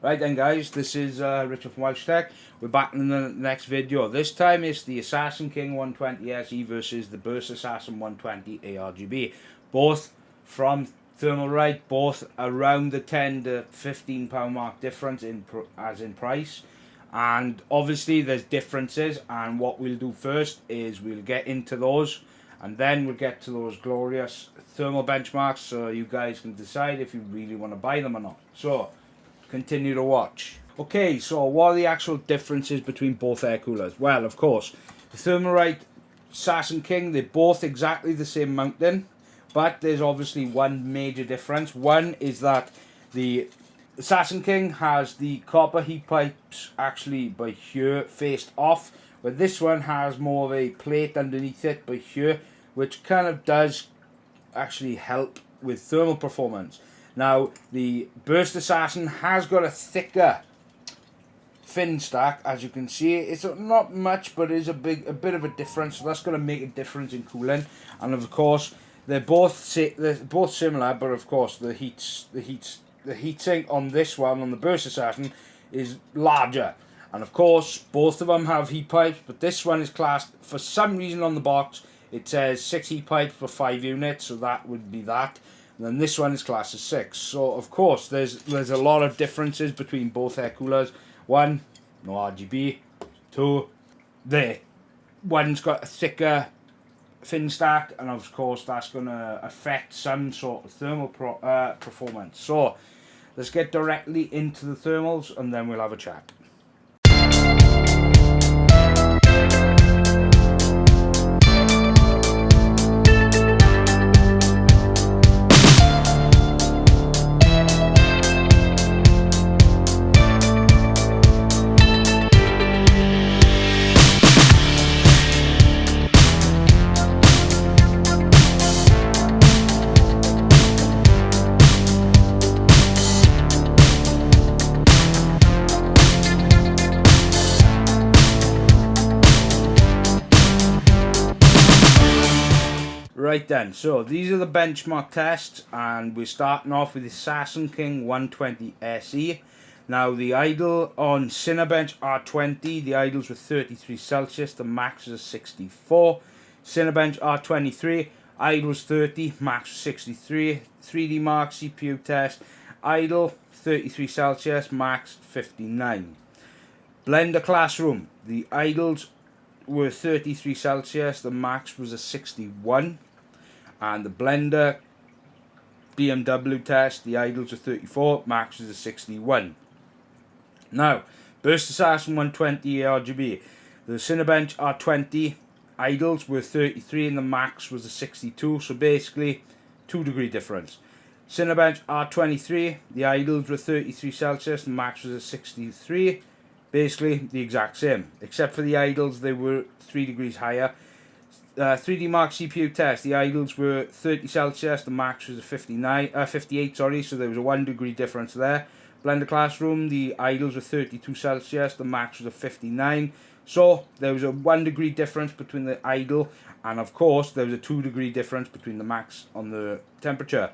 Right then guys, this is uh, Richard from Welsh Tech. We're back in the next video. This time it's the Assassin King 120 SE versus the Burst Assassin 120 ARGB. Both from Thermal Thermalright, both around the 10 to 15 pound mark difference in as in price. And obviously there's differences and what we'll do first is we'll get into those and then we'll get to those glorious thermal benchmarks so you guys can decide if you really want to buy them or not. So continue to watch. Okay, so what are the actual differences between both air coolers? Well, of course, the Thermalright Assassin King, they're both exactly the same mounting, but there's obviously one major difference. One is that the Assassin King has the copper heat pipes actually by here faced off, but this one has more of a plate underneath it by here, which kind of does actually help with thermal performance. Now, the Burst Assassin has got a thicker fin stack, as you can see. It's not much, but it is a big, a bit of a difference. So that's going to make a difference in cooling. And of course, they're both they're both similar, but of course, the heats, the heats, the heatsink on this one on the Burst Assassin is larger. And of course, both of them have heat pipes, but this one is classed for some reason on the box. It says six heat pipes for five units, so that would be that. And then this one is class of 6. So, of course, there's there's a lot of differences between both air coolers. One, no RGB. Two, there. One's got a thicker fin stack, and of course, that's going to affect some sort of thermal pro uh, performance. So, let's get directly into the thermals, and then we'll have a chat. Right then, so these are the benchmark tests and we're starting off with the Assassin King 120 SE. Now the idle on Cinebench R20, the idles were 33 Celsius, the max was 64. Cinebench R23, idle was 30, max 63. 3D Mark CPU test, idle 33 Celsius, max 59. Blender Classroom, the idles were 33 Celsius, the max was a 61 and the blender BMW test, the idles are 34, max is a 61. Now, Burst Assassin 120 RGB. The Cinebench R20 idles were 33 and the max was a 62, so basically 2 degree difference. Cinebench R23, the idles were 33 Celsius, the max was a 63. Basically the exact same, except for the idles, they were 3 degrees higher uh, 3D Mark CPU test, the idles were 30 Celsius, the max was a 59, uh, 58, sorry, so there was a 1 degree difference there. Blender Classroom, the idles were 32 Celsius, the max was a 59. So there was a 1 degree difference between the idle, and of course there was a 2 degree difference between the max on the temperature.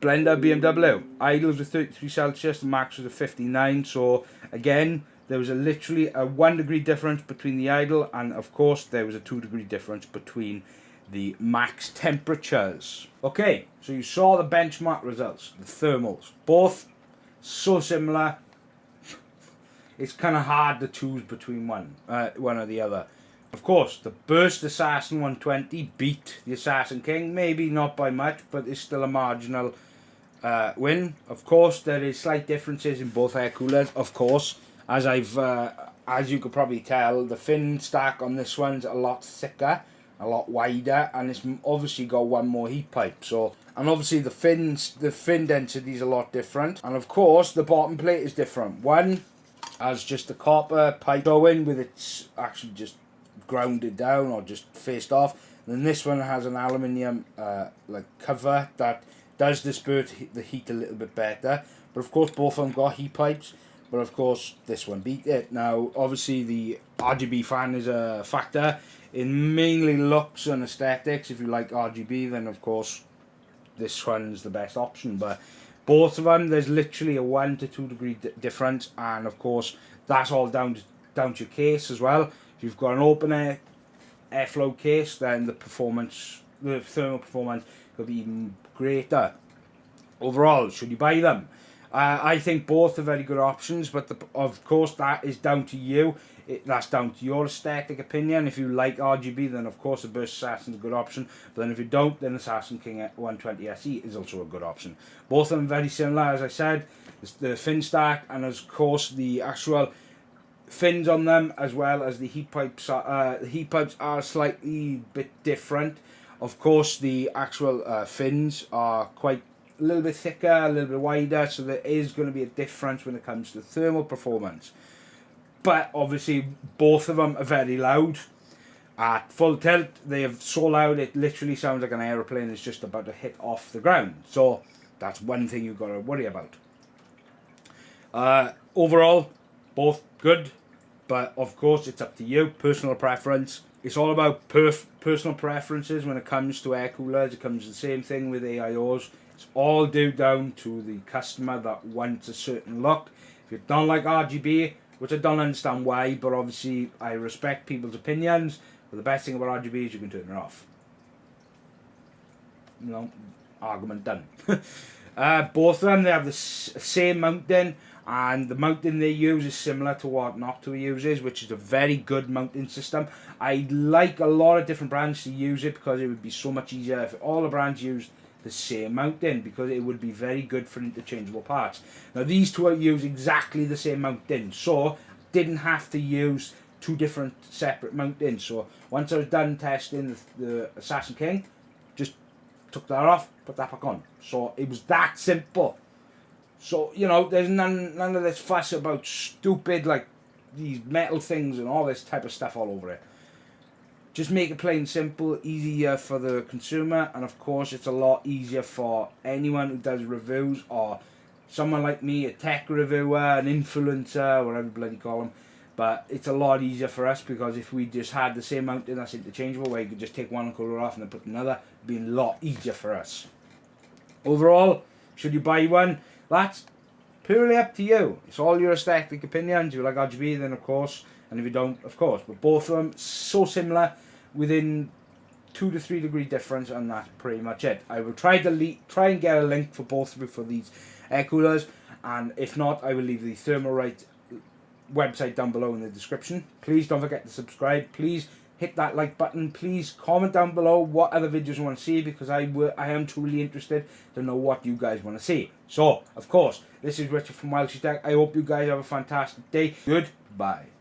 Blender BMW, idles were 33 Celsius, the max was a 59, so again, there was a literally a one degree difference between the idle and of course there was a two degree difference between the max temperatures. Okay, so you saw the benchmark results, the thermals, both so similar. It's kind of hard to choose between one, uh, one or the other. Of course, the Burst Assassin 120 beat the Assassin King, maybe not by much, but it's still a marginal uh, win. Of course, there is slight differences in both air coolers, of course as I've uh, as you could probably tell the fin stack on this one's a lot thicker a lot wider and it's obviously got one more heat pipe. So and obviously the fins the fin density is a lot different. And of course the bottom plate is different. One has just a copper pipe going with its actually just grounded down or just faced off. And then this one has an aluminium uh, like cover that does disperse the heat a little bit better. But of course both of them got heat pipes but of course, this one beat it. Now, obviously, the RGB fan is a factor in mainly looks and aesthetics. If you like RGB, then of course, this one's the best option. But Both of them, there's literally a one to two degree difference, and of course, that's all down to, down to your case as well. If you've got an open air airflow case, then the performance, the thermal performance, will be even greater. Overall, should you buy them? Uh, I think both are very good options, but the, of course that is down to you. It, that's down to your aesthetic opinion. If you like RGB, then of course the Burst Assassin is a good option. But then if you don't, then the Assassin King 120 SE is also a good option. Both of them very similar, as I said. The fin stack and of course the actual fins on them, as well as the heat pipes. uh, the heat pipes are slightly bit different. Of course, the actual uh, fins are quite a little bit thicker, a little bit wider, so there is going to be a difference when it comes to thermal performance. But obviously, both of them are very loud. At full tilt, they are so loud it literally sounds like an aeroplane is just about to hit off the ground. So that's one thing you've got to worry about. Uh, overall, both good, but of course it's up to you, personal preference. It's all about perf personal preferences when it comes to air coolers. It comes to the same thing with AIOs. It's all due down to the customer that wants a certain look. If you don't like RGB, which I don't understand why, but obviously I respect people's opinions. But the best thing about RGB is you can turn it off. Know, argument done. uh, both of them, they have the same mounting, and the mounting they use is similar to what Noctua uses, which is a very good mounting system. I'd like a lot of different brands to use it because it would be so much easier if all the brands used the same mount mounting because it would be very good for interchangeable parts. Now these two use exactly the same mount mounting so didn't have to use two different separate mount mountings. So once I was done testing the, the Assassin King, just took that off, put that back on. So it was that simple. So, you know, there's none, none of this fuss about stupid, like, these metal things and all this type of stuff all over it. Just make it plain simple, easier for the consumer, and of course it's a lot easier for anyone who does reviews or someone like me, a tech reviewer, an influencer, whatever bloody call them. But it's a lot easier for us because if we just had the same mounting that's interchangeable, where you could just take one colour off and then put another, it'd be a lot easier for us. Overall, should you buy one? That's purely up to you. It's all your aesthetic opinions. If you like RGB, then of course, and if you don't, of course. But both of them so similar within two to three degree difference and that's pretty much it. I will try to try and get a link for both of you for these air coolers and if not I will leave the Thermalright website down below in the description. Please don't forget to subscribe. Please hit that like button. Please comment down below what other videos you want to see because I, I am truly interested to know what you guys want to see. So, of course, this is Richard from Welsh Tech. I hope you guys have a fantastic day. Goodbye.